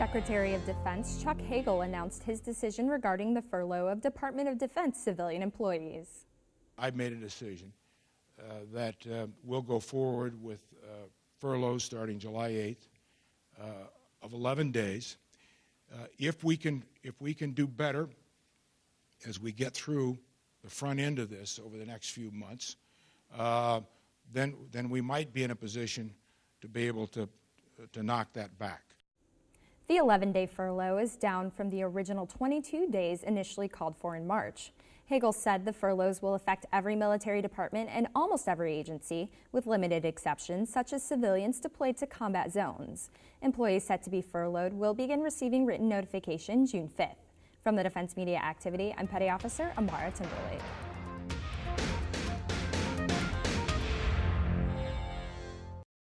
Secretary of Defense Chuck Hagel announced his decision regarding the furlough of Department of Defense civilian employees. I've made a decision uh, that uh, we'll go forward with uh, furloughs starting July 8th uh, of 11 days. Uh, if we can, if we can do better as we get through the front end of this over the next few months, uh, then then we might be in a position to be able to to knock that back. The 11-day furlough is down from the original 22 days initially called for in March. Hagel said the furloughs will affect every military department and almost every agency, with limited exceptions, such as civilians deployed to combat zones. Employees set to be furloughed will begin receiving written notification June 5th. From the Defense Media Activity, I'm Petty Officer Amara Timberlake.